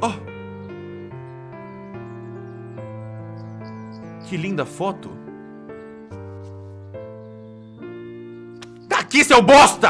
Oh. Que linda foto. Tá aqui, seu bosta!